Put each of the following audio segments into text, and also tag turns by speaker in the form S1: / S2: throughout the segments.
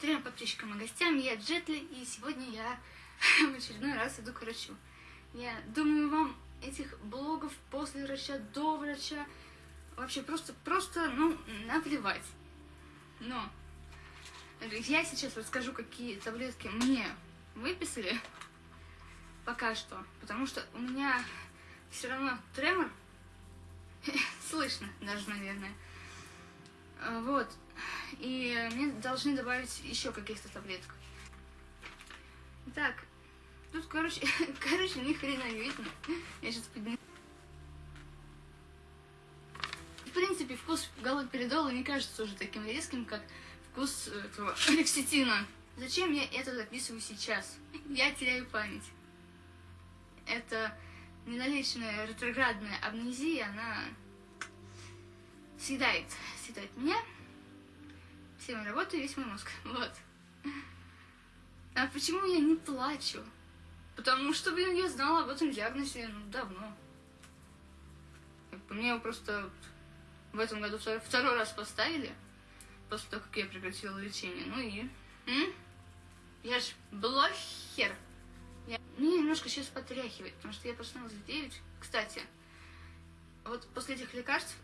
S1: трем подписчикам и гостям. Я Джетли, и сегодня я в очередной раз иду к врачу. Я думаю, вам этих блогов после врача, до врача, вообще просто, просто, ну, наплевать. Но я сейчас расскажу, какие таблетки мне выписали пока что, потому что у меня все равно тремор, слышно даже, наверное. Вот, и мне должны добавить еще каких-то таблеток. Так, тут, короче, короче, ни хрена не видно. Я сейчас подниму. В принципе, вкус галоперидола не кажется уже таким резким, как вкус этого лекситина. Зачем я это записываю сейчас? Я теряю память. Это неналичная ретроградная амнезия, она съедает, съедает меня мои работы, весь мой мозг. Вот. А почему я не плачу? Потому что, блин, я знала об этом диагнозе ну, давно. Мне его просто в этом году второй, второй раз поставили, после того, как я прекратила лечение. Ну и... М? Я ж блохер. Я... Мне немножко сейчас потряхивает, потому что я проснулась в 9. Кстати, вот после этих лекарств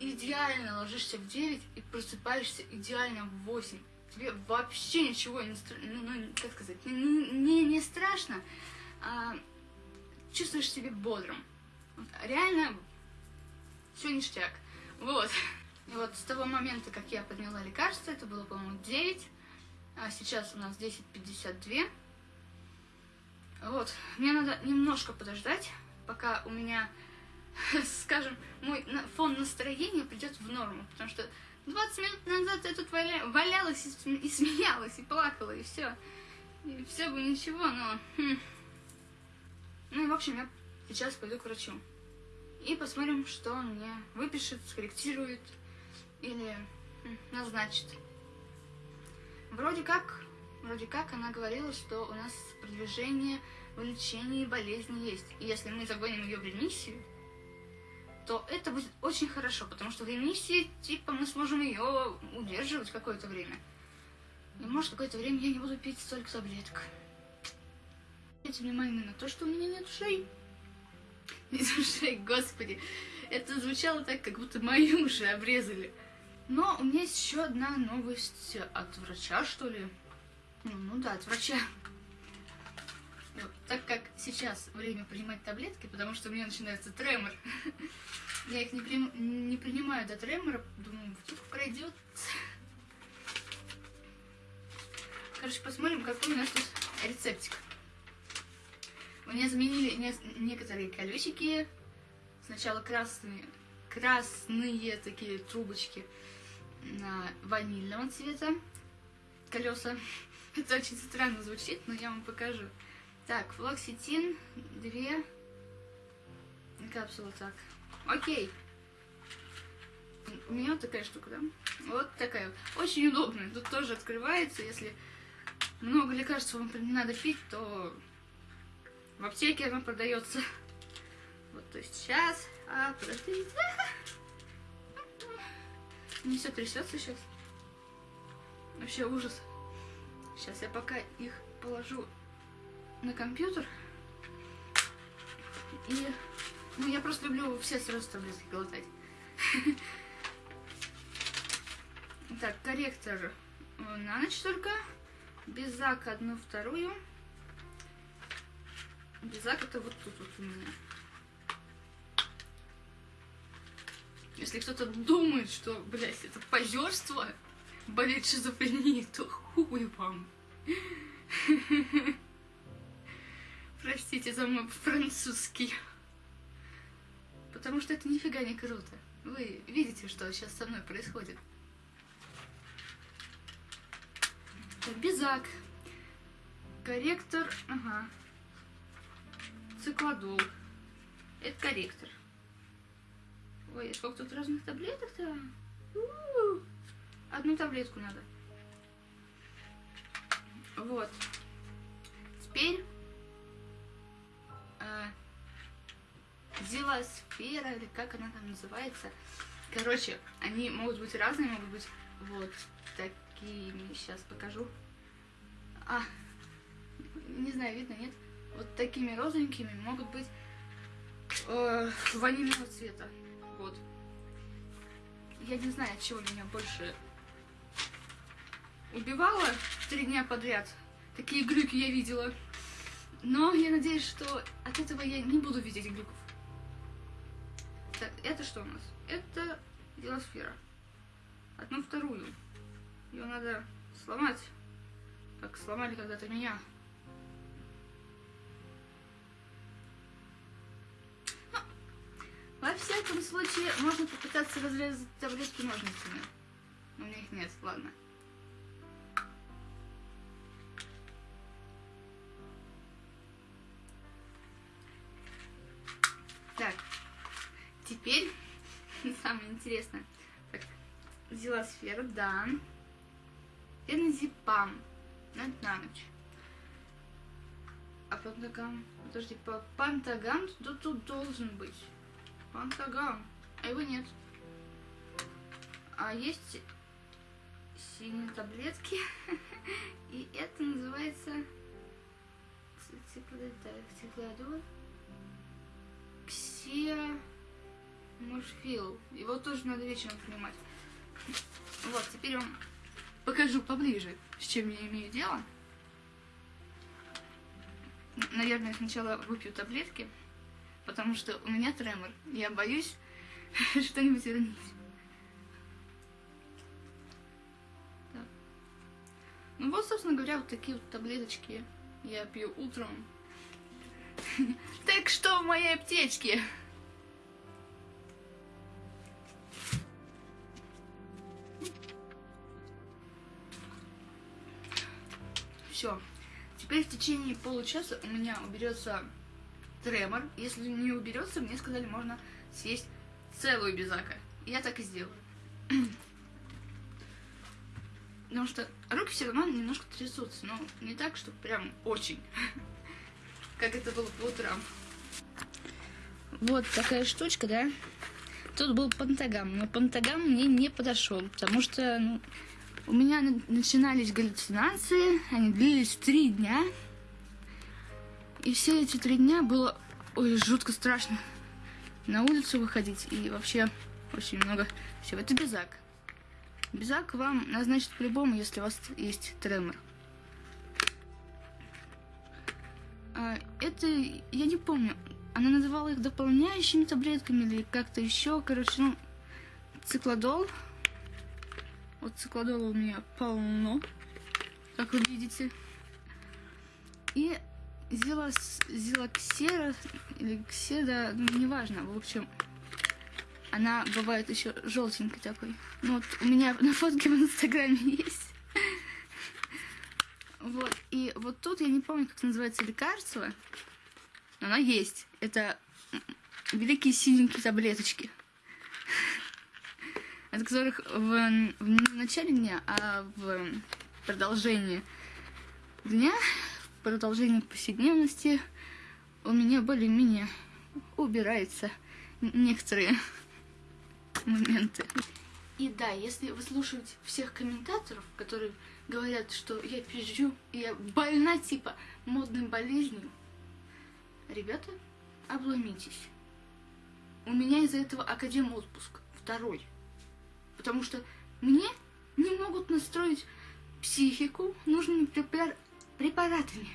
S1: идеально ложишься в 9 и просыпаешься идеально в 8. Тебе вообще ничего не, ну, ну, как сказать, не, не, не страшно, а чувствуешь себя бодрым. Вот, реально все ништяк. Вот. И вот с того момента, как я подняла лекарство, это было, по-моему, 9, а сейчас у нас 10.52. Вот. Мне надо немножко подождать, пока у меня скажем, мой фон настроения придет в норму, потому что 20 минут назад я тут валя... валялась и, и смеялась, и плакала, и все. И все бы ничего, но... Хм. Ну и, в общем, я сейчас пойду к врачу. И посмотрим, что он мне выпишет, скорректирует или хм, назначит. Вроде как, вроде как она говорила, что у нас продвижение в лечении болезни есть. И если мы загоним ее в ремиссию, то это будет очень хорошо, потому что в ремиссии, типа, мы сможем ее удерживать какое-то время. И может какое-то время я не буду пить столько таблеток. Обратите внимание на то, что у меня нет ушей. Нет ушей, господи. Это звучало так, как будто мои уши обрезали. Но у меня есть еще одна новость от врача, что ли. Ну, ну да, от врача. Так как сейчас время принимать таблетки, потому что у меня начинается тремор, я их не, при... не принимаю до тремора, думаю, вдруг пройдет. Короче, посмотрим, какой у нас тут рецептик. У меня заменили не... некоторые колесики. Сначала красные, красные такие трубочки на ванильного цвета колеса. Это очень странно звучит, но я вам покажу. Так, флоксетин, две капсулы, так. Окей. У меня вот такая штука, да? Вот такая. Очень удобная. Тут тоже открывается. Если много лекарств вам не надо пить, то в аптеке она продается. Вот, то есть сейчас. А, подождите. Не все трясется сейчас. Вообще ужас. Сейчас я пока их положу на компьютер. И ну, я просто люблю все сразу таблетки глотать. Так, корректор на ночь только. Безак одну вторую. Безак это вот тут вот у меня. Если кто-то думает, что, блядь, это позерство, болит шизофренией, то хуй вам. Простите за мой французский. Потому что это нифига не круто. Вы видите, что сейчас со мной происходит. Так, безак. Корректор. Ага. Циклодол. Это корректор. Ой, сколько тут разных таблеток-то? Одну таблетку надо. Вот. Теперь Зилосфера, или как она там называется. Короче, они могут быть разные, могут быть вот такими, сейчас покажу. А, не знаю, видно, нет? Вот такими розовенькими могут быть э, ванильного цвета. Вот. Я не знаю, от чего меня больше убивало три дня подряд. Такие глюки я видела. Но я надеюсь, что от этого я не буду видеть глюков. Так, это что у нас? Это делосфера. Одну вторую. Ее надо сломать. Как сломали когда-то меня. Ну, во всяком случае, можно попытаться разрезать таблетки ножницами. Но у меня их нет, ладно. Самое интересное. Так, зилосфера, да. Энзипам. На, на ночь. А пантагам... Подожди, по пантагам тут, тут должен быть. Пантагам. А его нет. А есть синие таблетки. И это называется... Циклодор. Ксия... Мушфил. Его тоже надо вечером принимать. Вот, теперь вам покажу поближе, с чем я имею дело. Наверное, сначала выпью таблетки, потому что у меня тремор. Я боюсь что-нибудь. Так. Ну вот, собственно говоря, вот такие вот таблеточки я пью утром. Так что в моей аптечке? Все. Теперь в течение получаса у меня уберется тремор. Если не уберется, мне сказали, можно съесть целую безака. Я так и сделаю. Потому что руки все равно немножко трясутся, но не так, что прям очень. Как это было по утрам. Вот такая штучка, да? Тут был пантагам, но пантагам мне не подошел, потому что ну, у меня начинались галлюцинации, они длились три дня. И все эти три дня было ой, жутко страшно на улицу выходить и вообще очень много всего. Это безак. Безак вам назначат по-любому, если у вас есть тремор. А, это, я не помню, она называла их дополняющими таблетками или как-то еще, короче, ну, циклодол. Вот циклодола у меня полно, как вы видите. И зилос, зилоксера или кседа, ну, неважно, в общем, она бывает еще желтенькой такой. Ну вот у меня на фотке в инстаграме есть. Вот, и вот тут я не помню, как называется лекарство, но оно есть. Это великие синенькие таблеточки от которых в, в начале дня, а в продолжении дня, в продолжении повседневности у меня более-менее убираются некоторые моменты. И да, если вы слушаете всех комментаторов, которые говорят, что я пизжу, я больна типа модной болезнью, ребята, обломитесь. У меня из-за этого академ отпуск, второй. Потому что мне не могут настроить психику нужными препар... препаратами.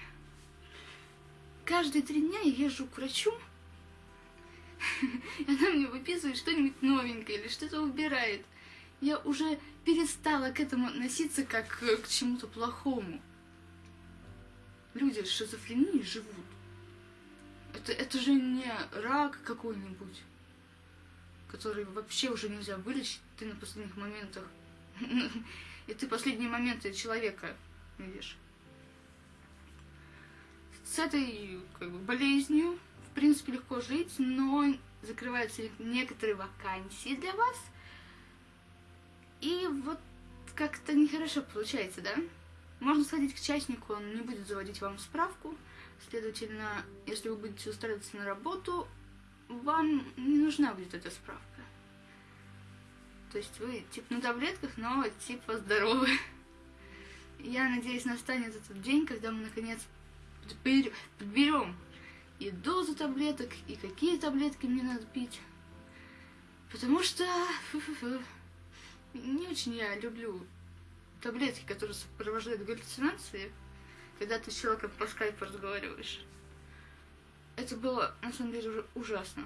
S1: Каждые три дня я езжу к врачу, и она мне выписывает что-нибудь новенькое или что-то убирает. Я уже перестала к этому относиться как к чему-то плохому. Люди с шизофренией живут. Это, это же не рак какой-нибудь который вообще уже нельзя вылечить, ты на последних моментах. И ты последние моменты человека видишь. С этой как бы, болезнью, в принципе, легко жить, но закрываются некоторые вакансии для вас. И вот как-то нехорошо получается, да? Можно сходить к частнику, он не будет заводить вам справку. Следовательно, если вы будете устраиваться на работу, вам не нужна будет эта справка. То есть вы типа на таблетках, но типа здоровы. Я надеюсь, настанет этот день, когда мы наконец подбер- подберем и дозу таблеток, и какие таблетки мне надо пить. Потому что не очень я люблю таблетки, которые сопровождают галлюцинации, когда ты с человеком по скайпу разговариваешь. Это было, на самом деле, уже ужасно.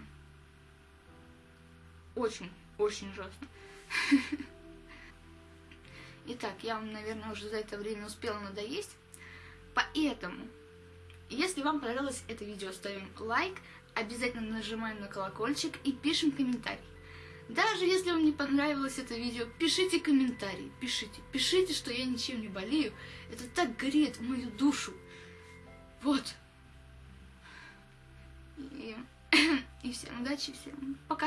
S1: Очень, очень ужасно. Итак, я вам, наверное, уже за это время успела надоесть. Поэтому, если вам понравилось это видео, ставим лайк, обязательно нажимаем на колокольчик и пишем комментарий. Даже если вам не понравилось это видео, пишите комментарий, пишите. Пишите, что я ничем не болею. Это так греет мою душу. Вот. И, и всем удачи, всем пока.